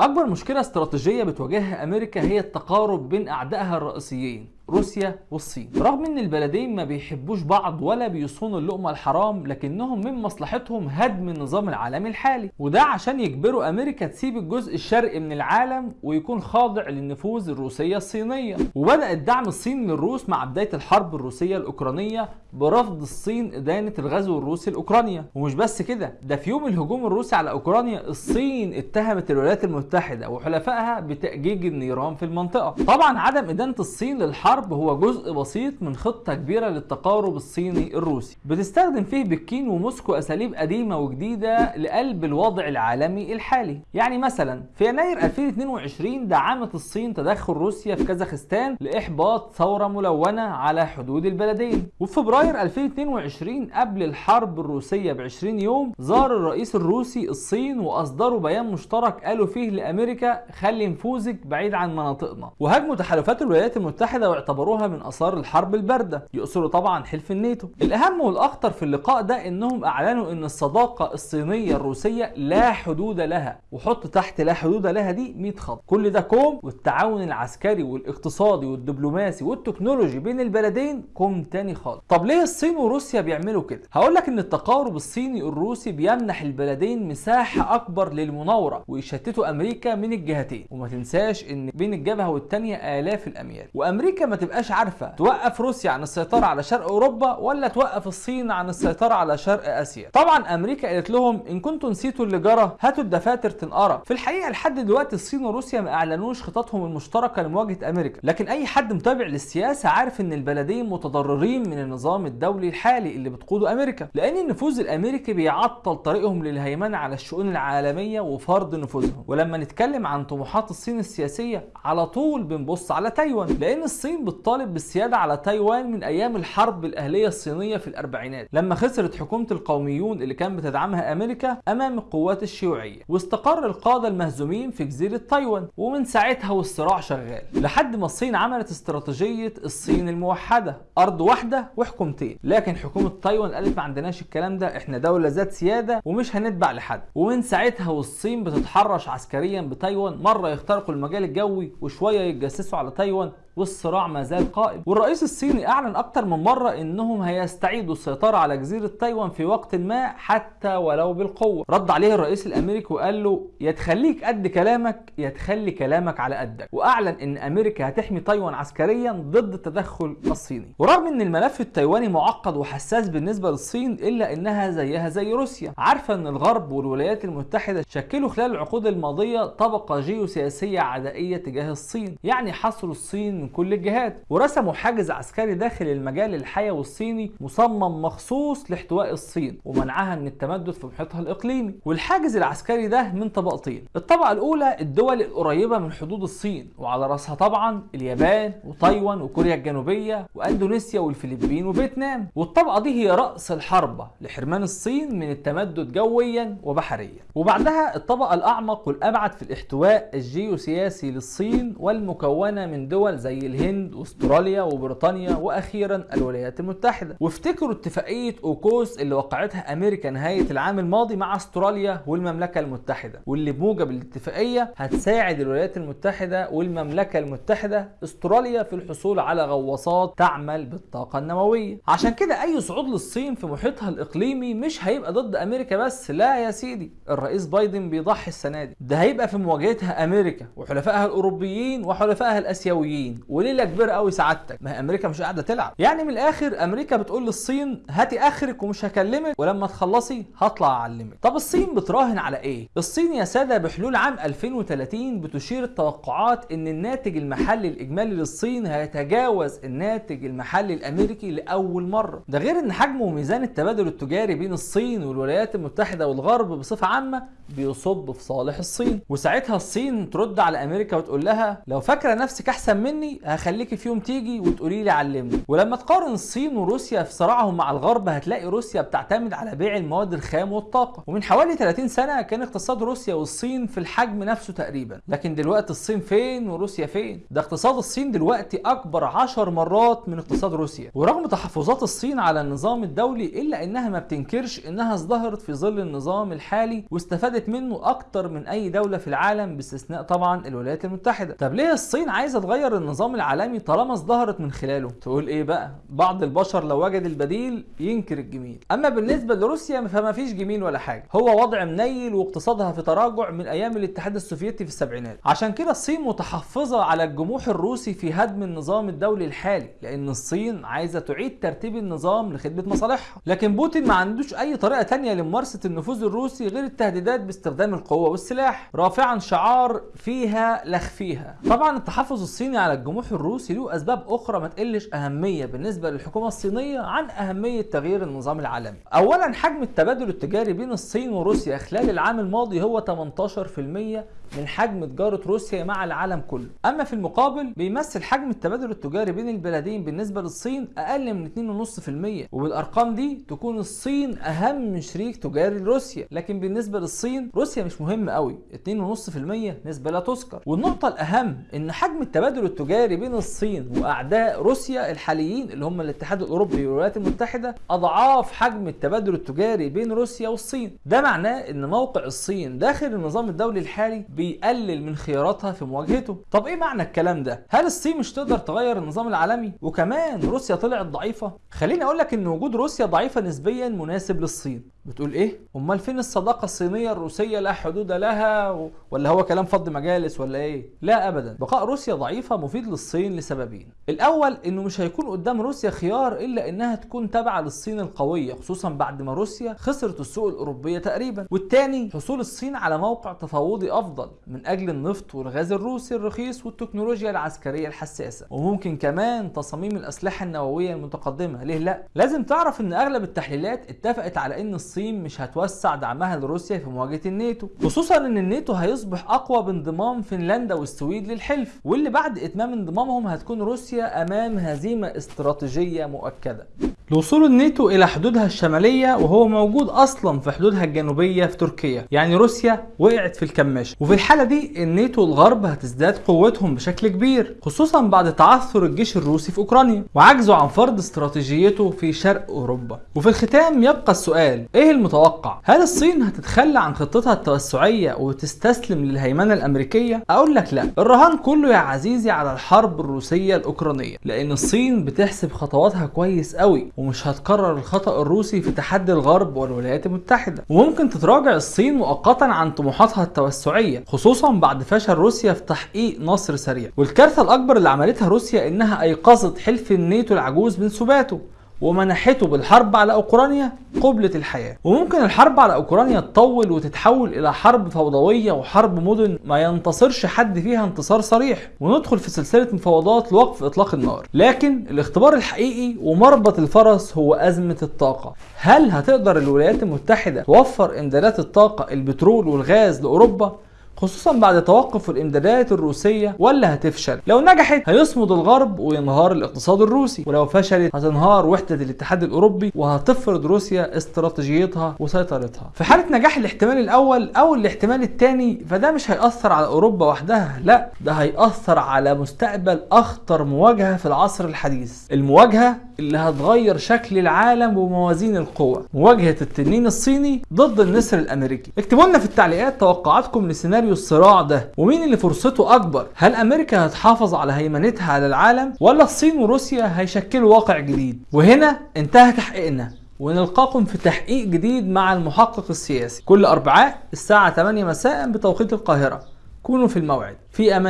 أكبر مشكلة استراتيجية بتواجهها أمريكا هي التقارب بين أعدائها الرئيسيين. روسيا والصين. رغم إن البلدين ما بيحبوش بعض ولا بيصونوا اللقمة الحرام لكنهم من مصلحتهم هدم النظام العالمي الحالي. وده عشان يجبروا أمريكا تسيب الجزء الشرقي من العالم ويكون خاضع للنفوذ الروسية الصينية. وبدأ دعم الصين للروس مع بداية الحرب الروسية الأوكرانية برفض الصين إدانة الغزو الروسي لاوكرانيا ومش بس كده ده في يوم الهجوم الروسي على أوكرانيا الصين اتهمت الولايات المتحدة وحلفائها بتأجيج النيران في المنطقة. طبعا عدم إدانة الصين للحرب الحرب هو جزء بسيط من خطة كبيرة للتقارب الصيني الروسي. بتستخدم فيه بكين وموسكو أساليب قديمة وجديدة لقلب الوضع العالمي الحالي. يعني مثلا في يناير 2022 دعمت الصين تدخل روسيا في كازاخستان لإحباط ثورة ملونة على حدود البلدين. وفي فبراير 2022 قبل الحرب الروسية ب 20 يوم زار الرئيس الروسي الصين وأصدروا بيان مشترك قالوا فيه لأمريكا خلي نفوذك بعيد عن مناطقنا. وهاجموا تحالفات الولايات المتحدة واعتبروا اعتبروها من آثار الحرب الباردة يقصروا طبعا حلف الناتو. الأهم والأخطر في اللقاء ده إنهم أعلنوا إن الصداقة الصينية الروسية لا حدود لها وحط تحت لا حدود لها دي 100 خط. كل ده كوم والتعاون العسكري والاقتصادي والدبلوماسي والتكنولوجي بين البلدين كوم تاني خالص. طب ليه الصين وروسيا بيعملوا كده؟ هقول لك إن التقارب الصيني الروسي بيمنح البلدين مساحة أكبر للمناورة ويشتتوا أمريكا من الجهتين. وما تنساش إن بين الجبهة والتانية آلاف الأميال. وأمريكا ما تبقاش عارفة توقف روسيا عن السيطرة على شرق أوروبا ولا توقف الصين عن السيطرة على شرق آسيا؟ طبعا أمريكا قالت لهم إن كنتوا نسيتوا اللي جرى هاتوا الدفاتر تنقرا في الحقيقة لحد دلوقتي الصين وروسيا ما أعلنوش خططهم المشتركة لمواجهة أمريكا لكن أي حد متابع للسياسة عارف إن البلدين متضررين من النظام الدولي الحالي اللي بتقوده أمريكا لأن النفوذ الأمريكي بيعطل طريقهم للهيمنة على الشؤون العالمية وفرض نفوذهم. ولما نتكلم عن طموحات الصين السياسية على طول بنبص على تايوان لأن الصين بتطالب بالسيادة على تايوان من أيام الحرب الأهلية الصينية في الأربعينات لما خسرت حكومة القوميون اللي كان بتدعمها أمريكا أمام القوات الشيوعية. واستقر القادة المهزومين في جزيرة تايوان ومن ساعتها والصراع شغال. لحد ما الصين عملت استراتيجية الصين الموحدة أرض واحدة وحكومتين. لكن حكومة تايوان قالت ما عندناش الكلام ده إحنا دولة ذات سيادة ومش هنتبع لحد. ومن ساعتها والصين بتتحرش عسكريا بتايوان مرة يخترقوا المجال الجوي وشوية يتجسسوا على تايوان. والصراع ما زال قائم. والرئيس الصيني أعلن أكتر من مرة إنهم هيستعيدوا السيطرة على جزيرة تايوان في وقت ما حتى ولو بالقوة. رد عليه الرئيس الأمريكي وقال له يا تخليك قد كلامك يا تخلي كلامك على قدك. وأعلن إن أمريكا هتحمي تايوان عسكريا ضد التدخل الصيني. ورغم إن الملف التايواني معقد وحساس بالنسبة للصين إلا إنها زيها زي روسيا. عارفه إن الغرب والولايات المتحدة شكلوا خلال العقود الماضية طبقة جيوسياسية عدائية تجاه الصين. يعني حصروا الصين من كل الجهات. ورسموا حاجز عسكري داخل المجال الحيوي الصيني مصمم مخصوص لاحتواء الصين ومنعها من التمدد في محيطها الإقليمي. والحاجز العسكري ده من طبقتين الطبقة الأولى الدول القريبة من حدود الصين وعلى رأسها طبعا اليابان وتايوان وكوريا الجنوبية وإندونيسيا والفلبين وفيتنام. والطبقة دي هي رأس الحربه لحرمان الصين من التمدد جويا وبحريا. وبعدها الطبقة الأعمق والأبعد في الاحتواء الجيوسياسي للصين والمكونة من دول زي الهند واستراليا وبريطانيا وأخيرا الولايات المتحدة. وافتكروا اتفاقية أوكوس اللي وقعتها أمريكا نهاية العام الماضي مع أستراليا والمملكة المتحدة واللي بموجب الاتفاقية هتساعد الولايات المتحدة والمملكة المتحدة أستراليا في الحصول على غواصات تعمل بالطاقة النووية. عشان كده أي صعود للصين في محيطها الإقليمي مش هيبقى ضد أمريكا بس لا يا سيدي الرئيس بايدن بيضحي السنة دي. ده هيبقى في مواجهتها أمريكا وحلفائها الأوروبيين وحلفائها الآسيويين. وليله كبيره قوي سعادتك؟ ما هي أمريكا مش قاعدة تلعب. يعني من الآخر أمريكا بتقول للصين هاتي آخرك ومش هكلمك ولما تخلصي هطلع أعلمك. طب الصين بتراهن على إيه؟ الصين يا سادة بحلول عام 2030 بتشير التوقعات إن الناتج المحلي الإجمالي للصين هيتجاوز الناتج المحلي الأمريكي لأول مرة. ده غير إن حجم وميزان التبادل التجاري بين الصين والولايات المتحدة والغرب بصفة عامة بيصب في صالح الصين. وساعتها الصين ترد على أمريكا وتقول لها لو فاكرة نفسك أحسن مني مني هخليكي في يوم تيجي وتقولي لي علمني. ولما تقارن الصين وروسيا في صراعهم مع الغرب هتلاقي روسيا بتعتمد على بيع المواد الخام والطاقة. ومن حوالي 30 سنة كان اقتصاد روسيا والصين في الحجم نفسه تقريبا. لكن دلوقتي الصين فين وروسيا فين؟ ده اقتصاد الصين دلوقتي أكبر 10 مرات من اقتصاد روسيا. ورغم تحفظات الصين على النظام الدولي إلا إنها ما بتنكرش إنها ازدهرت في ظل النظام الحالي واستفادت منه أكتر من أي دولة في العالم باستثناء طبعا الولايات المتحدة. طب ليه الصين عايزة تغير النظام العالمي طالما ازدهرت من خلاله. تقول إيه بقى؟ بعض البشر لو وجد البديل ينكر الجميل. أما بالنسبة لروسيا فما فيش جميل ولا حاجة. هو وضع منيل واقتصادها في تراجع من أيام الاتحاد السوفيتي في السبعينات. عشان كده الصين متحفظة على الجموح الروسي في هدم النظام الدولي الحالي لأن الصين عايزة تعيد ترتيب النظام لخدمة مصالحها. لكن بوتين ما عندوش أي طريقة تانية لممارسة النفوذ الروسي غير التهديدات باستخدام القوة والسلاح. رافعا شعار فيها لخفيها طبعا التحفظ الصيني على الجموح الروسي له أسباب أخرى ما تقلش أهمية بالنسبة للحكومة الصينية عن أهمية تغيير النظام العالمي. اولا حجم التبادل التجاري بين الصين وروسيا خلال العام الماضي هو 18% من حجم تجارة روسيا مع العالم كله. أما في المقابل بيمثل حجم التبادل التجاري بين البلدين بالنسبة للصين أقل من 2.5% وبالأرقام دي تكون الصين أهم شريك تجاري لروسيا. لكن بالنسبة للصين روسيا مش مهم قوي 2.5% نسبة لا تذكر. والنقطة الأهم إن حجم التبادل التجاري بين الصين وأعداء روسيا الحاليين اللي هم الاتحاد الأوروبي والولايات المتحدة أضعاف حجم التبادل التجاري بين روسيا والصين. ده معناه إن موقع الصين داخل النظام الدولي الحالي بيقلل من خياراتها في مواجهته. طب إيه معنى الكلام ده؟ هل الصين مش تقدر تغير النظام العالمي؟ وكمان روسيا طلعت ضعيفة. خليني أقول لك إن وجود روسيا ضعيفة نسبيا مناسب للصين. بتقول إيه؟ أمال فين الصداقة الصينية الروسية لا حدود لها. ولا هو كلام فض مجالس ولا إيه؟ لا ابدا. بقاء روسيا ضعيفة مفيد للصين لسببين. الأول إنه مش هيكون قدام روسيا خيار إلا إنها تكون تابعة للصين القوية خصوصا بعد ما روسيا خسرت السوق الأوروبية تقريبا. والتاني حصول الصين على موقع تفاوضي أفضل من أجل النفط والغاز الروسي الرخيص والتكنولوجيا العسكرية الحساسة. وممكن كمان تصاميم الأسلحة النووية المتقدمة. ليه لأ؟ لازم تعرف إن أغلب التحليلات اتفقت على إن الصين مش هتوسع دعمها لروسيا في مواجهة الناتو خصوصا إن الناتو هيصبح أقوى بانضمام فنلندا والسويد للحلف واللي بعد إتمام انضمامهم هتكون روسيا أمام هزيمة استراتيجية مؤكدة. لوصول الناتو إلى حدودها الشمالية وهو موجود أصلا في حدودها الجنوبية في تركيا يعني روسيا وقعت في الكماشة. وفي الحالة دي الناتو الغرب هتزداد قوتهم بشكل كبير خصوصا بعد تعثر الجيش الروسي في أوكرانيا وعجزه عن فرض استراتيجيته في شرق أوروبا. وفي الختام يبقى السؤال إيه المتوقع؟ هل الصين هتتخلى عن خطتها التوسعية وتستسلم للهيمنة الأمريكية؟ أقول لك لا. الرهان كله يا عزيزي على الحرب الروسية الأوكرانية لأن الصين بتحسب خطواتها كويس قوي ومش هتكرر الخطأ الروسي في تحدي الغرب والولايات المتحدة. وممكن تتراجع الصين مؤقتا عن طموحاتها التوسعية خصوصا بعد فشل روسيا في تحقيق نصر سريع. والكارثة الأكبر اللي عملتها روسيا إنها أيقظت حلف الناتو العجوز من سباته ومنحته بالحرب على أوكرانيا قبلة الحياة. وممكن الحرب على أوكرانيا تطول وتتحول إلى حرب فوضوية وحرب مدن ما ينتصرش حد فيها انتصار صريح. وندخل في سلسلة مفاوضات لوقف إطلاق النار. لكن الاختبار الحقيقي ومربط الفرس هو أزمة الطاقة. هل هتقدر الولايات المتحدة توفر امدادات الطاقة البترول والغاز لأوروبا؟ خصوصا بعد توقف الإمدادات الروسية ولا هتفشل. لو نجحت هيصمد الغرب وينهار الاقتصاد الروسي. ولو فشلت هتنهار وحدة الاتحاد الأوروبي وهتفرض روسيا استراتيجيتها وسيطرتها. في حالة نجاح الاحتمال الأول أو الاحتمال الثاني فده مش هيأثر على أوروبا وحدها لا. ده هيأثر على مستقبل أخطر مواجهة في العصر الحديث. المواجهة اللي هتغير شكل العالم وموازين القوى. مواجهة التنين الصيني ضد النسر الأمريكي. اكتبوا لنا في التعليقات توقعاتكم لسيناريو الصراع ده؟ ومين اللي فرصته أكبر؟ هل أمريكا هتحافظ على هيمنتها على العالم ولا الصين وروسيا هيشكلوا واقع جديد؟ وهنا انتهى تحقيقنا. ونلقاكم في تحقيق جديد مع المحقق السياسي. كل أربعاء الساعة 8 مساء بتوقيت القاهرة. كونوا في الموعد. في أمان